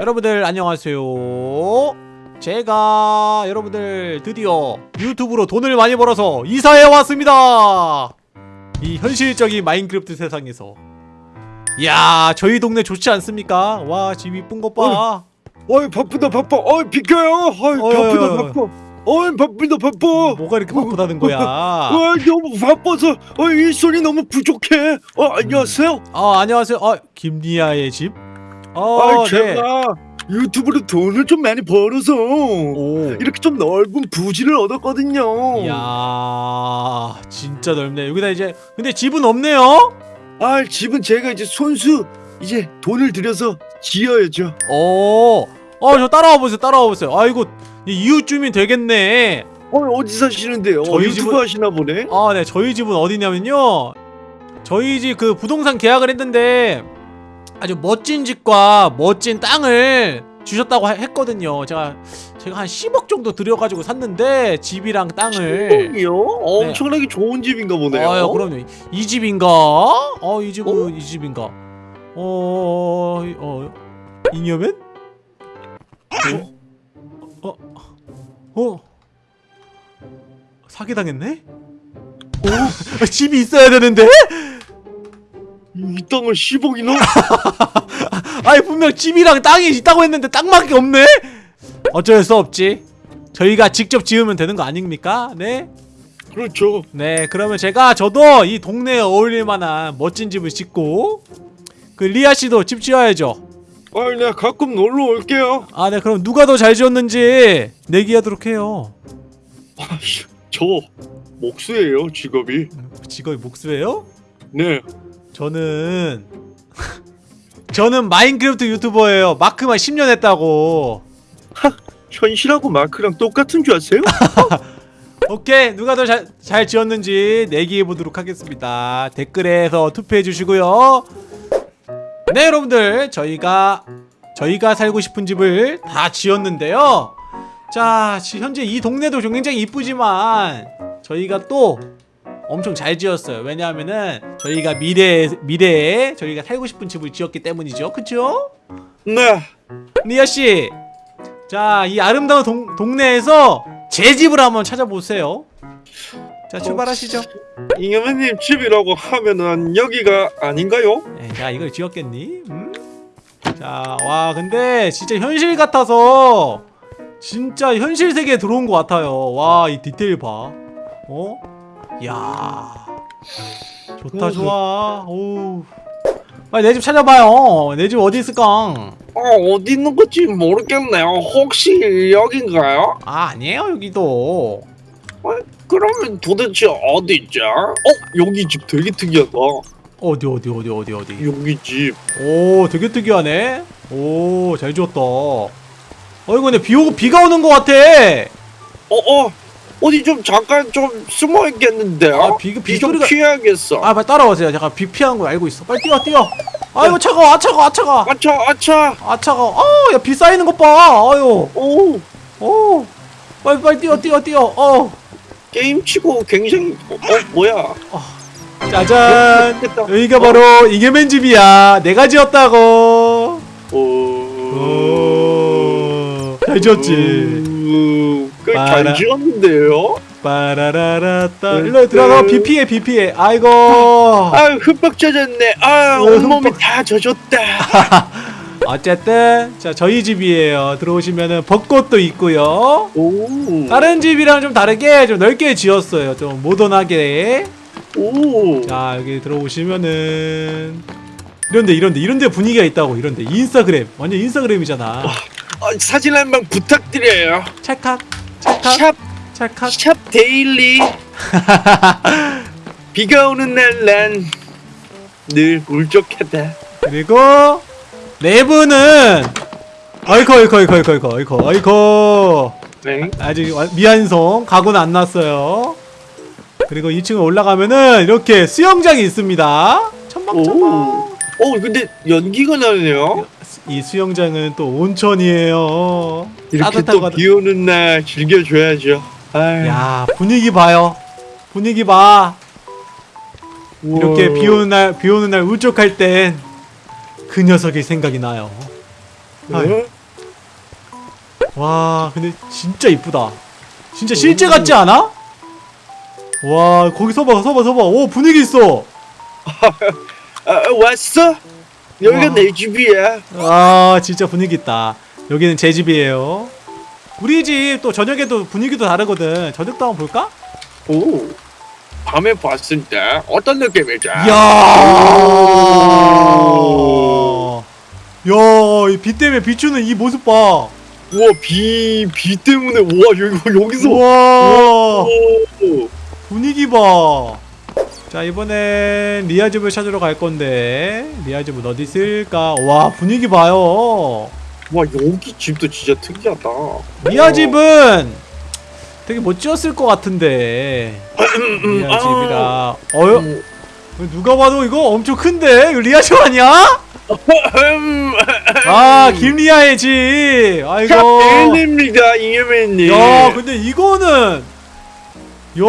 여러분들 안녕하세요. 제가 여러분들 드디어 유튜브로 돈을 많이 벌어서 이사해 왔습니다. 이 현실적인 마인크래프트 세상에서. 이야 저희 동네 좋지 않습니까? 와 집 이쁜 것봐. 어이 바쁘다 바빠. 어이 비켜요. 어이 바쁘다. 바빠. 어이 바쁘다 바빠. 뭐가 이렇게 바쁘다는 거야? 어이 너무 바빠서 어이 일손이 너무 부족해. 어 안녕하세요. 아 안녕하세요. 아 김리아의 집? 어, 네. 제가 유튜브로 돈을 좀 많이 벌어서 오. 이렇게 좀 넓은 부지를 얻었거든요 이야 진짜 넓네 여기다 이제 근데 집은 없네요? 아 집은 제가 이제 손수 이제 돈을 들여서 지어야죠 어, 어, 저 따라와 보세요, 따라와 보세요. 아이고, 이 이웃 주민 되겠네. 어이 어디 사시는데요 저희 유튜브 집은- 하시나 보네 아, 네, 저희 집은 어디냐면요. 저희 집 그 부동산 계약을 했는데 아주 멋진 집과 멋진 땅을 주셨다고 하- 했거든요. 제가 제가 한 10억 정도 들여가지고 샀는데 집이랑 땅을. 이요 엄청나게 좋은 집인가 보네요 네. 아유, 그럼요. 이 집인가? 어, 이 집은 어? 이 집인가? 어, 어, 어, 잉여맨? 어? 어? 어? 사기당했네? 어? 집이 있어야 되는데? 이 땅을 10억이나 아니 분명 집이랑 땅이 있다고 했는데 땅밖에 없네? 어쩔 수 없지 저희가 직접 지으면 되는 거 아닙니까? 네? 그렇죠 네 그러면 제가 저도 이 동네에 어울릴 만한 멋진 집을 짓고 그 리아씨도 집 지어야죠 아이 내가 가끔 놀러 올게요 아 네 그럼 누가 더 잘 지었는지 내기하도록 해요 아씨 저 목수예요 직업이 직업이 목수예요? 네 저는 저는 마인크래프트 유튜버예요. 마크만 10년 했다고. 현실하고 마크랑 똑같은 줄 아세요? 오케이. 누가 더잘잘 지었는지 내기해 보도록 하겠습니다. 댓글에서 투표해 주시고요. 네 여러분들. 저희가 저희가 살고 싶은 집을 다 지었는데요. 자 지- 현재 이 동네도 굉장히 이쁘지만 저희가 또 엄청 잘 지었어요 왜냐하면은 저희가 미래에 미래에 저희가 살고 싶은 집을 지었기 때문이죠 그쵸? 네 리아씨 자 이 아름다운 동, 동네에서 제 집을 한번 찾아보세요 자 출발하시죠 잉여맨님 집이라고 하면은 여기가 아닌가요? 에, 자 이걸 지었겠니? 음? 자와 근데 진짜 현실 같아서 진짜 현실 세계에 들어온 것 같아요 와 이 디테일 봐 어? 야. 좋다 좋아. 오 빨리 내 집 찾아봐요. 내 집 어디 있을까? 아 어디 있는 건지 모르겠네요. 혹시 여긴가요? 아 아니에요 여기도. 그러면 도대체 어디 있죠? 어 여기 집 되게 특이하다. 어디 어디 어디 어디 어디? 여기 집. 오 되게 특이하네. 오 잘 지었다. 어이구 근데 비 오고 비가 오는 것 같아. 어어 어 디 좀 잠깐 좀 숨어 있겠는데요? 아, 비- 비 비좀 소리가- 피해야겠어. 아 빨리 따라오세요. 잠깐 비 피한 거 알고 있어. 빨리 뛰어 뛰어. 아이고 차가워 아 차가워 아 차가워. 아차 아차. 아 차가워. 아 야 비 쌓이는 것 봐. 아유. 오. 오 빨리 빨리 뛰어 뛰어 뛰어. 어 게임 치고 굉장히 어, 어 뭐야? 짜잔. 됐다. 여기가 바로 이게맨 집이야. 내가 지었다고. 오. 오 잘 지었지? 오. 잘 지었는데요? 빠라라라따 네, 일로 들어가 네. 비 피해 아이고 아 흠뻑 젖었네. 아 어, 온몸이. 다 젖었다. 어쨌든 자 저희 집이에요 들어오시면은 벚꽃도 있고요 오. 다른 집이랑 좀 다르게 좀 넓게 지었어요 좀 모던하게 오. 자 여기 들어오시면은 이런데 이런데 이런데 분위기가 있다고 이런데 인스타그램 완전 인스타그램이잖아 아, 사진 한 방 부탁드려요. 찰칵 찰칵 샵, 찰칵 샵 데일리. 비가 오는 날 난 늘 울적하다. 그리고 내부는 아이코 아이코 아이코 아이코 아이코 아이코 아이코 네. 아직 와- 미완성 가구는 안 났어요 그리고 2층에 올라가면은 이렇게 수영장이 있습니다 첨벙첨벙 오. 어 근데 연기가 나네요. 이 수영장은 또 온천이에요 이렇게 또 비 오는 날 즐겨줘야죠. 아유, 야 분위기 봐요 분위기 봐 이렇게 우와. 비 오는 날 비 오는 날 울적할 땐 그 녀석이 생각이 나요 어? 와 근데 진짜 이쁘다 진짜 실제 같지 않아? 와 거기 서봐 서봐 서봐 오 분위기 있어 아, 왔어? 여기가 와. 내 집이야. 아 진짜 분위기 있다 여기는 제 집이에요 우리 집 또 저녁에도 분위기도 다르거든 저녁도 한번 볼까? 오. 밤에 봤을 때 어떤 느낌이지? 이야 야이 빛 때문에 비추는 이 모습 봐 우와 비, 비 때문에 우와 여기 여기서 우와 오. 분위기 봐. 자 이번엔 리아 집을 찾으러 갈 건데 리아 집은 어디 있을까? 와 분위기 봐요. 와 여기 집도 진짜 특이하다. 리아 집은 되게 못 지었을 것 같은데 리아 집이라 어여 음, 누가 봐도 이거 엄청 큰데 이거 리아 집 아니야? 음, 아 김리아의 집. 아이고. 샤벨입니다 이예맨님. 야 근데 이거는 야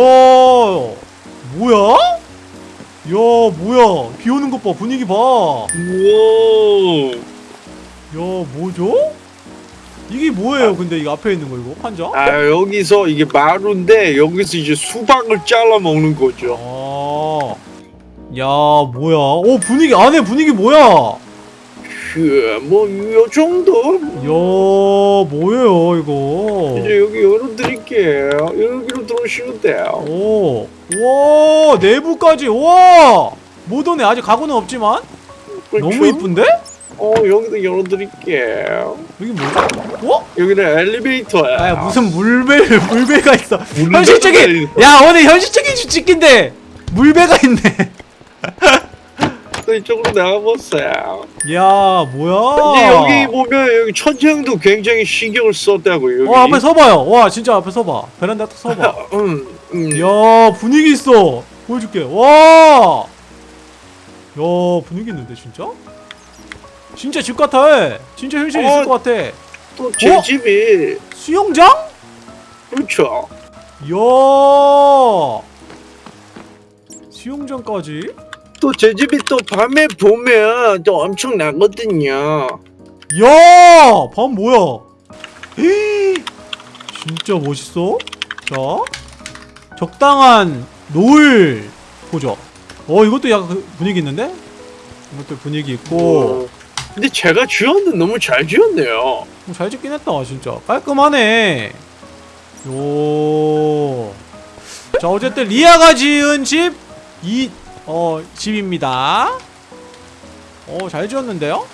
뭐야? 야 뭐야 비 오는 것봐 분위기 봐. 우와. 야 뭐죠? 이게 뭐예요 근데 이거 앞에 있는 거 이거 판자? 아 여기서 이게 마루인데 여기서 이제 수박을 잘라 먹는 거죠. 아. 야 뭐야 오 분위기 안에 분위기 뭐야 뭐요 정도. 야 뭐예요 이거 이제 여기 열어드릴게요. 여기로 들어오시면 돼요. 오, 와 내부까지 와 모던에 아직 가구는 없지만 그렇죠? 너무 이쁜데? 어 여기도 열어드릴게요. 여기 뭐죠? 어? 여기는 엘리베이터야. 아 무슨 물배 물배가 있어 물배가 현실적인. 야 오늘 현실적인 주식인데 물배가 있네 또 이쪽으로 나가보세요. 야 뭐야 이제 여기 보면 여기 천장도 굉장히 신경을 썼다고 여기. 어 앞에 서봐요 와 진짜 앞에 서봐 베란다 딱 서봐 음, 음. 야 분위기 있어 보여줄게 와야 분위기 있는데 진짜? 진짜 집 같아 진짜 있을 어. 것 같아 또제 어? 집이 수영장? 그렇죠. 야 수영장까지? 또 제 집이 또 밤에 보면 또 엄청 나거든요. 야! 밤 뭐야? 헤이, 진짜 멋있어. 자, 적당한 노을 보죠. 어, 이것도 약간 그 분위기 있는데? 이것도 분위기 있고. 어. 근데 제가 지었는데 너무 잘 지었네요. 어, 잘 짓긴 했다, 진짜. 깔끔하네. 요. 자, 어쨌든 리아가 지은 집, 이, 어, 집입니다. 어, 잘 지었는데요?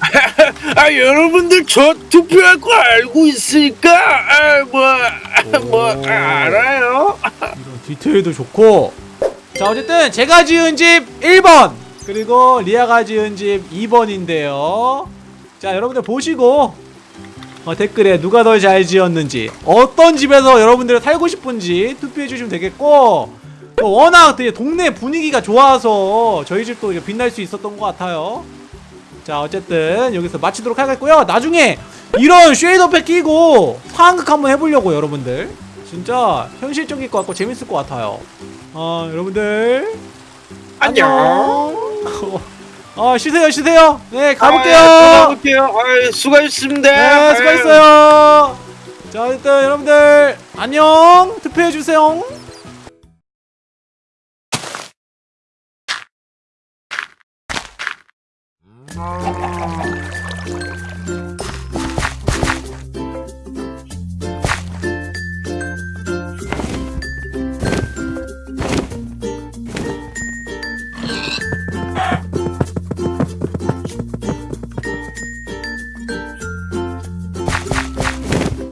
아 여러분들 저 투표할 거 알고 있으니까 아뭐 뭐 오. 알아요? 이런 디테일도 좋고 자 어쨌든 제가 지은 집 1번 그리고 리아가 지은 집 2번인데요 자 여러분들 보시고 어, 댓글에 누가 더 잘 지었는지 어떤 집에서 여러분들이 살고 싶은지 투표해 주시면 되겠고 또 워낙 되게 동네 분위기가 좋아서 저희 집도 빛날 수 있었던 것 같아요 자 어쨌든 여기서 마치도록 하겠고요. 나중에 이런 쉐이더팩 끼고 상황극 한번 해보려고 여러분들. 진짜 현실적일 것 같고 재밌을 것 같아요. 어 여러분들. 안녕. 어 쉬세요 쉬세요. 네 가볼게요. 아, 가볼게요. 아, 수고하셨습니다. 네 수고했어요. 자 일단 여러분들 안녕. 투표해주세요 Oh.